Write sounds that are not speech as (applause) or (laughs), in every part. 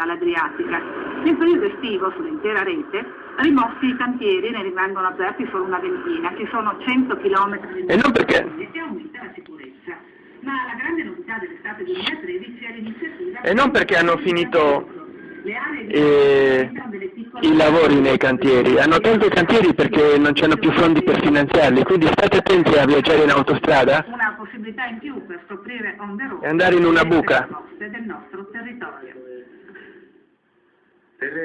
costa all'Adriatica. Nel periodo estivo, sull'intera rete, rimossi i cantieri, ne rimangono aperti solo una ventina, ci sono 100 km di E non perché? e aumenta la sicurezza. Ma la grande novità dell'estate 2013 è l'iniziativa... E non perché hanno finito Le aree di eh, i lavori nei cantieri, hanno tolto i cantieri perché non c'hanno più fondi per finanziarli, quindi state attenti a viaggiare in autostrada una possibilità in più per scoprire on the road E andare in una buca.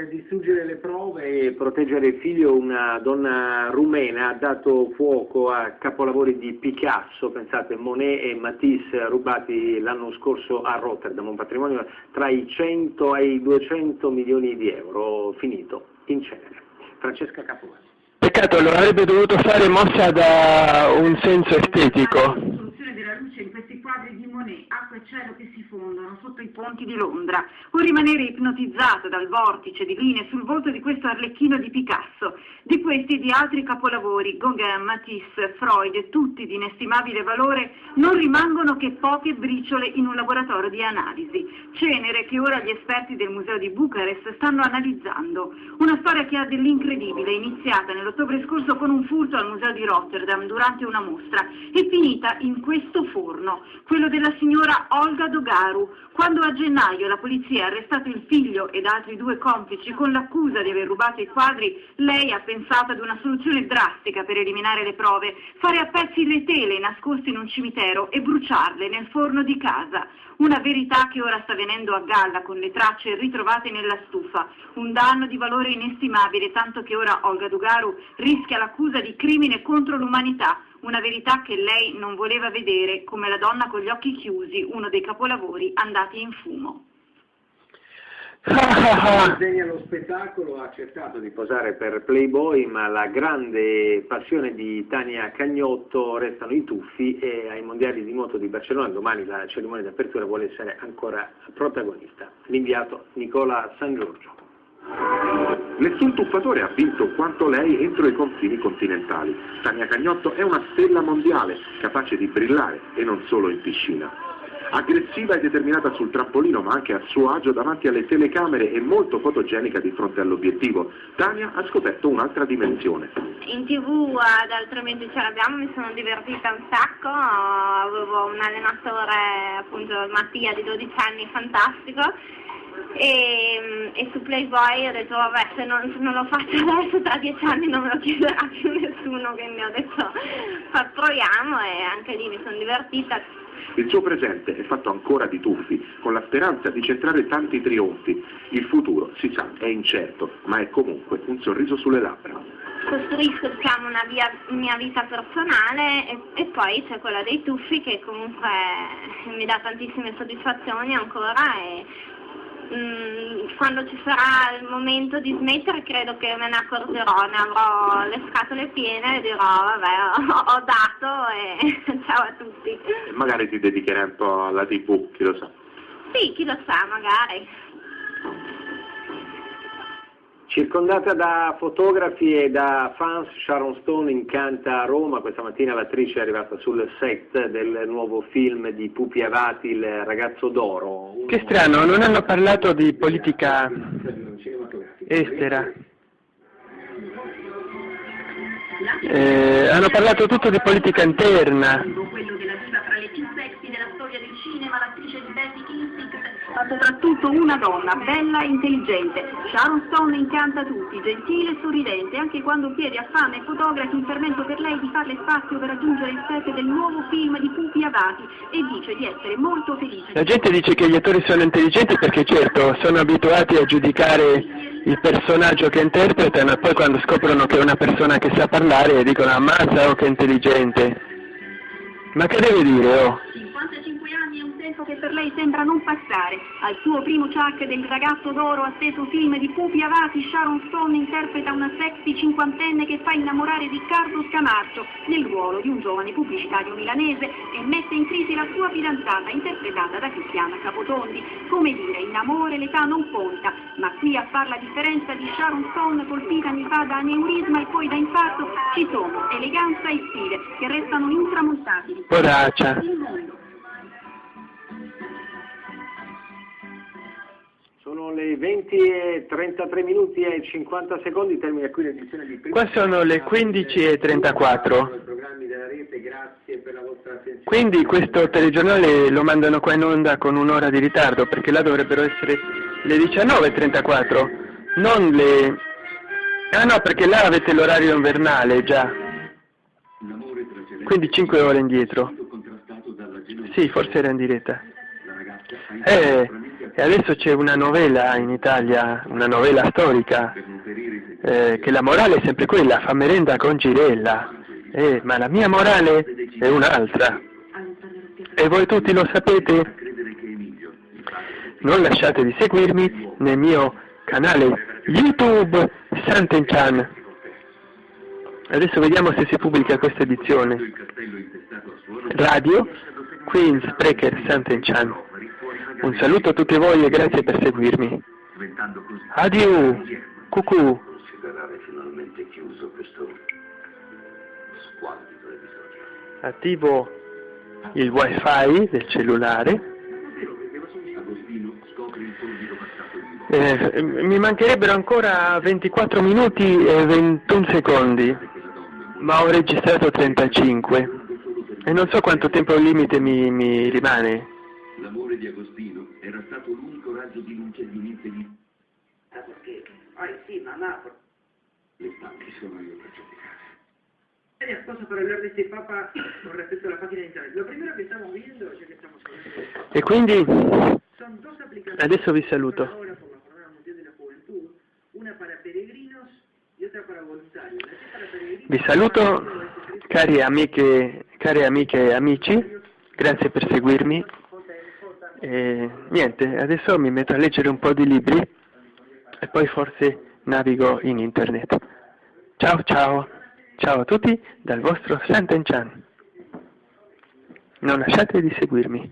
Distruggere le prove e proteggere il figlio, una donna rumena ha dato fuoco a capolavori di Picasso, pensate Monet e Matisse, rubati l'anno scorso a Rotterdam, un patrimonio tra i 100 e i 200 milioni di euro, finito in cenere. Francesca Capovani. Peccato, lo avrebbe dovuto fare mossa da un senso estetico. La distruzione della luce in questi quadri di Monet, acqua e cielo che si fondono sotto i ponti di Londra, o rimanere ipnotizzato dal vortice di linee sul volto di questo arlecchino di Picasso, di questi e di altri capolavori, Gauguin, Matisse, Freud, tutti di inestimabile valore, non rimangono che poche briciole in un laboratorio di analisi, cenere che ora gli esperti del museo di Bucarest stanno analizzando. Una storia che ha dell'incredibile, iniziata nell'ottobre scorso con un furto al museo di Rotterdam durante una mostra e finita in questo forno, quello della signora Olga Dogaru, quando a gennaio la polizia ha arrestato il figlio ed altri due complici con l'accusa di aver rubato i quadri, lei ha pensato ad una soluzione drastica per eliminare le prove, fare a pezzi le tele nascoste in un cimitero e bruciarle nel forno di casa. Una verità che ora sta venendo a galla con le tracce ritrovate nella stufa, un danno di valore inestimabile, tanto che ora Olga Dugaru rischia l'accusa di crimine contro l'umanità, una verità che lei non voleva vedere come la donna con gli occhi chiusi, uno dei capolavori andati in fumo. Disegna lo spettacolo, ha accettato di posare per Playboy, ma la grande passione di Tania Cagnotto restano i tuffi e ai mondiali di moto di Barcellona domani la cerimonia di apertura vuole essere ancora protagonista. L'inviato Nicola San Giorgio. Nessun tuffatore ha vinto quanto lei entro i confini continentali. Tania Cagnotto è una stella mondiale, capace di brillare e non solo in piscina. Aggressiva e determinata sul trampolino, ma anche a suo agio davanti alle telecamere e molto fotogenica di fronte all'obiettivo, Tania ha scoperto un'altra dimensione. In tv ad altrimenti ce l'abbiamo, mi sono divertita un sacco, avevo un allenatore appunto Mattia di 12 anni fantastico e, e su Playboy ho detto vabbè se non, se non lo faccio adesso tra dieci anni non me lo chiederà più nessuno quindi ho detto fa, proviamo e anche lì mi sono divertita. Il suo presente è fatto ancora di tuffi, con la speranza di centrare tanti trionfi. Il futuro, si sa, è incerto, ma è comunque un sorriso sulle labbra. Costruisco diciamo, una via- mia vita personale e, e poi c'è quella dei tuffi che comunque mi dà tantissime soddisfazioni ancora e mm, quando ci sarà il momento di smettere credo che me ne accorgerò, ne avrò le scatole piene e dirò vabbè ho, ho dato e (laughs) ciao a tutti. E magari ti dedicherai un po' alla tv, chi lo sa. Sì, chi lo sa magari. Circondata da fotografi e da fans, Sharon Stone incanta a Roma. Questa mattina l'attrice è arrivata sul set del nuovo film di Pupi Avati, Il ragazzo d'oro. Che strano, non hanno parlato di politica estera. Eh, hanno parlato tutto di politica interna. quello della diva fra le più sexy della storia del cinema, l'attrice di Basic Instinct, ma soprattutto una donna bella e intelligente. Sharon Stone incanta tutti, gentile e sorridente, anche quando chiede a fan e fotografi un fermento per lei di farle spazio per raggiungere il set del nuovo film di Pupi Avati e dice di essere molto felice. La gente dice che gli attori sono intelligenti perché certo sono abituati a giudicare il personaggio che interpretano e poi quando scoprono che è una persona che sa parlare dicono ammazza oh che intelligente. Ma che deve dire oh? Tempo che per lei sembra non passare. Al suo primo chuck del ragazzo d'oro atteso film di Pupi Avati, Sharon Stone interpreta una sexy cinquantenne che fa innamorare Riccardo Scamarcio nel ruolo di un giovane pubblicitario milanese e mette in crisi la sua fidanzata interpretata da Cristiana Capotondi. Come dire, in amore l'età non conta, ma qui a far la differenza di Sharon Stone colpita anni fa da aneurisma e poi da infarto ci sono eleganza e stile che restano intramontabili. Poraccia. Il mondo. Sono le 20 e 33 minuti e 50 secondi, termina qui l'edizione di prima. Qua sono le 15 e 34. Quindi questo telegiornale lo mandano qua in onda con un'ora di ritardo, perché là dovrebbero essere le 19.34, non le... Ah no, perché là avete l'orario invernale già. Quindi 5 ore indietro. Sì, forse era in diretta. Eh, e adesso c'è una novella in Italia, una novella storica, eh, che la morale è sempre quella, fa merenda con Girella, eh, ma la mia morale è un'altra. E voi tutti lo sapete? Non lasciate di seguirmi nel mio canale YouTube Santenchan. Adesso vediamo se si pubblica questa edizione. Radio Queen's Breaker Santenchan. Un saluto a tutti voi e grazie per seguirmi. Adieu, cucù. Attivo il wifi del cellulare. Eh, mi mancherebbero ancora 24 minuti e 21 secondi, ma ho registrato 35 e non so quanto tempo limite mi, mi rimane. L'amore di Agostino era stato l'unico raggio di luce di mente di... Perché? Ah, sì, ma Napoli. Le stanche sono io per giudicare. Hay cosas para hablar de este Papa con respecto a la página de internet. Lo primero que estamos viendo, ya que estamos hablando, E quindi adesso vi saluto. Vi saluto cari amiche, care amiche e amici, grazie per seguirmi. E niente, adesso mi metto a leggere un po' di libri e poi forse navigo in internet. Ciao ciao, ciao a tutti dal vostro Santenchan. Non lasciate di seguirmi.